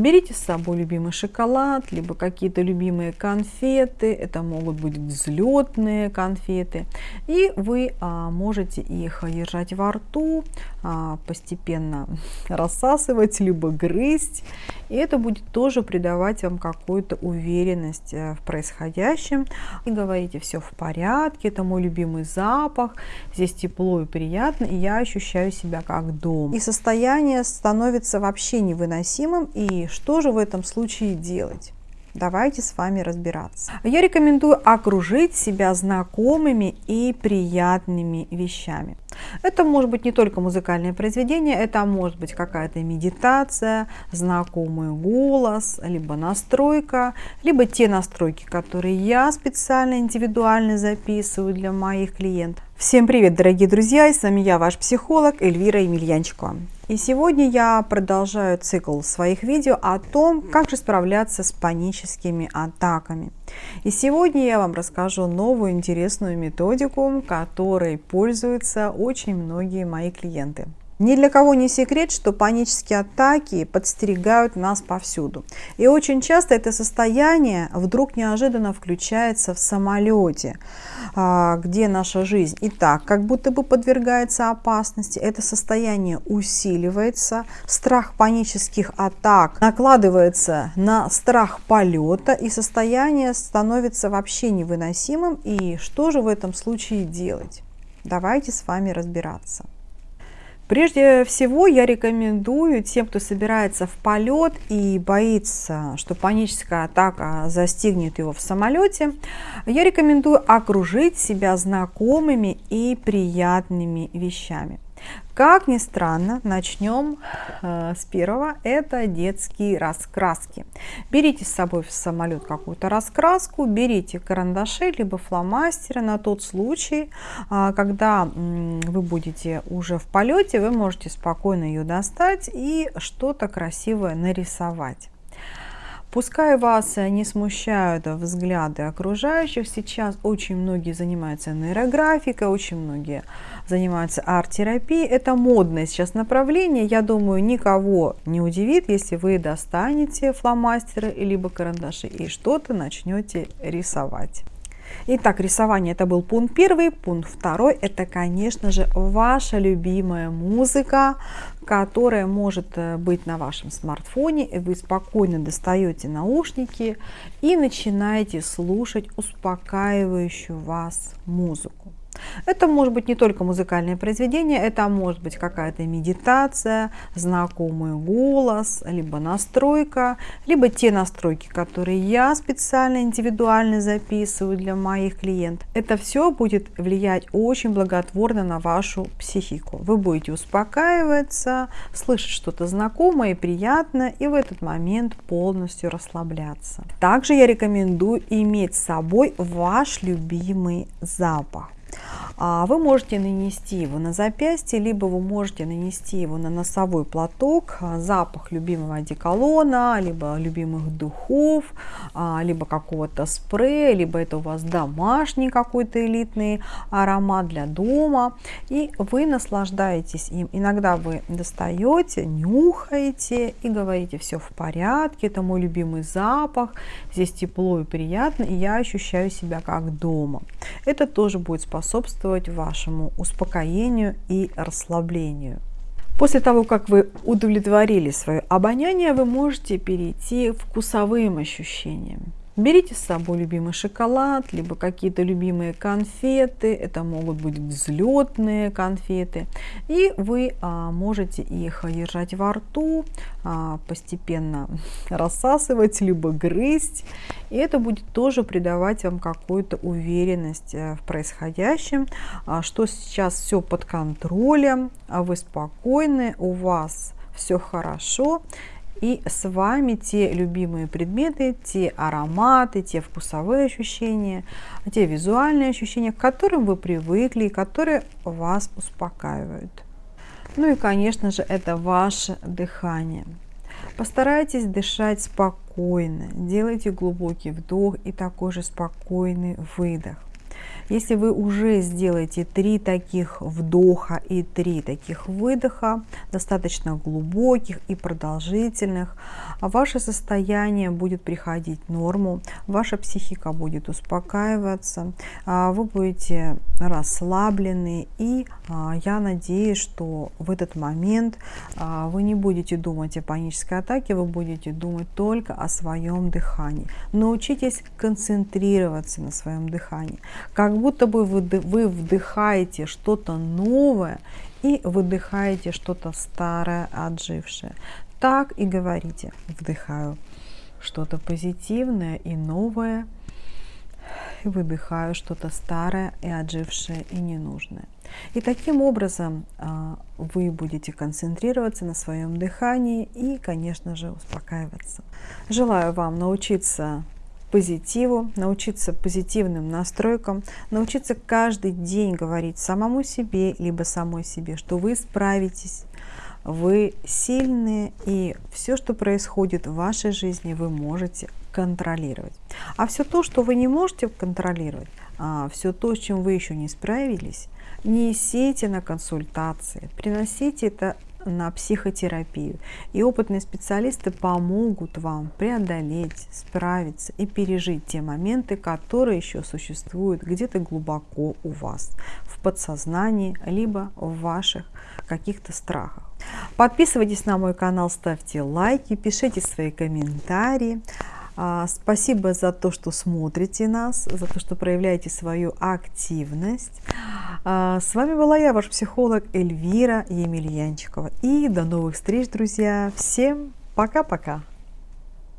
Берите с собой любимый шоколад, либо какие-то любимые конфеты. Это могут быть взлетные конфеты. И вы а, можете их держать во рту, а, постепенно рассасывать, либо грызть. И это будет тоже придавать вам какую-то уверенность э, в происходящем. И говорите, все в порядке, это мой любимый запах, здесь тепло и приятно, и я ощущаю себя как дом. И состояние становится вообще невыносимым, и что же в этом случае делать? Давайте с вами разбираться. Я рекомендую окружить себя знакомыми и приятными вещами. Это может быть не только музыкальное произведение, это может быть какая-то медитация, знакомый голос, либо настройка, либо те настройки, которые я специально индивидуально записываю для моих клиентов. Всем привет, дорогие друзья, с вами я, ваш психолог Эльвира Емельянчикова. И сегодня я продолжаю цикл своих видео о том, как же справляться с паническими атаками. И сегодня я вам расскажу новую интересную методику, которой пользуются очень многие мои клиенты. Ни для кого не секрет, что панические атаки подстерегают нас повсюду. И очень часто это состояние вдруг неожиданно включается в самолете, а, где наша жизнь и так как будто бы подвергается опасности. Это состояние усиливается, страх панических атак накладывается на страх полета, и состояние становится вообще невыносимым. И что же в этом случае делать? Давайте с вами разбираться. Прежде всего я рекомендую тем, кто собирается в полет и боится, что паническая атака застигнет его в самолете, я рекомендую окружить себя знакомыми и приятными вещами. Как ни странно, начнем э, с первого. Это детские раскраски. Берите с собой в самолет какую-то раскраску, берите карандаши, либо фломастеры на тот случай, э, когда вы будете уже в полете, вы можете спокойно ее достать и что-то красивое нарисовать. Пускай вас не смущают взгляды окружающих, сейчас очень многие занимаются нейрографикой, очень многие занимаются арт-терапией. Это модное сейчас направление. Я думаю, никого не удивит, если вы достанете фломастеры либо карандаши и что-то начнете рисовать. Итак, рисование это был пункт первый. Пункт второй это, конечно же, ваша любимая музыка, которая может э, быть на вашем смартфоне. Вы спокойно достаете наушники и начинаете слушать успокаивающую вас музыку. Это может быть не только музыкальное произведение, это может быть какая-то медитация, знакомый голос, либо настройка, либо те настройки, которые я специально индивидуально записываю для моих клиентов. Это все будет влиять очень благотворно на вашу психику. Вы будете успокаиваться, слышать что-то знакомое и приятное, и в этот момент полностью расслабляться. Также я рекомендую иметь с собой ваш любимый запах. А вы можете нанести его на запястье, либо вы можете нанести его на носовой платок, а, запах любимого одеколона, либо любимых духов, а, либо какого-то спрея, либо это у вас домашний какой-то элитный аромат для дома, и вы наслаждаетесь им. Иногда вы достаете, нюхаете и говорите, все в порядке, это мой любимый запах, здесь тепло и приятно, и я ощущаю себя как дома. Это тоже будет способствовать вашему успокоению и расслаблению. После того, как вы удовлетворили свое обоняние, вы можете перейти к вкусовым ощущениям. Берите с собой любимый шоколад, либо какие-то любимые конфеты. Это могут быть взлетные конфеты. И вы а, можете их держать во рту, а, постепенно рассасывать, либо грызть. И это будет тоже придавать вам какую-то уверенность э, в происходящем, а, что сейчас все под контролем, а вы спокойны, у вас все хорошо и с вами те любимые предметы, те ароматы, те вкусовые ощущения, те визуальные ощущения, к которым вы привыкли и которые вас успокаивают. Ну и, конечно же, это ваше дыхание. Постарайтесь дышать спокойно, делайте глубокий вдох и такой же спокойный выдох. Если вы уже сделаете три таких вдоха и три таких выдоха, достаточно глубоких и продолжительных, ваше состояние будет приходить в норму, ваша психика будет успокаиваться, а, вы будете расслаблены и а, я надеюсь, что в этот момент а, вы не будете думать о панической атаке, вы будете думать только о своем дыхании. Научитесь концентрироваться на своем дыхании, как будто бы вы, вдыхаете что-то новое и выдыхаете что-то старое, отжившее. Так и говорите, вдыхаю что-то позитивное и новое, и выдыхаю что-то старое и отжившее и ненужное. И таким образом а, вы будете концентрироваться на своем дыхании и, конечно же, успокаиваться. Желаю вам научиться позитиву, научиться позитивным настройкам, научиться каждый день говорить самому себе, либо самой себе, что вы справитесь, вы сильные, и все, что происходит в вашей жизни, вы можете контролировать. А все то, что вы не можете контролировать, а все то, с чем вы еще не справились, несите на консультации, приносите это на психотерапию. И опытные специалисты помогут вам преодолеть, справиться и пережить те моменты, которые еще существуют где-то глубоко у вас, в подсознании, либо в ваших каких-то страхах. Подписывайтесь на мой канал, ставьте лайки, пишите свои комментарии. А, спасибо за то, что смотрите нас, за то, что проявляете свою активность. А, с вами была я, ваш психолог Эльвира Емельянчикова. И до новых встреч, друзья. Всем пока-пока.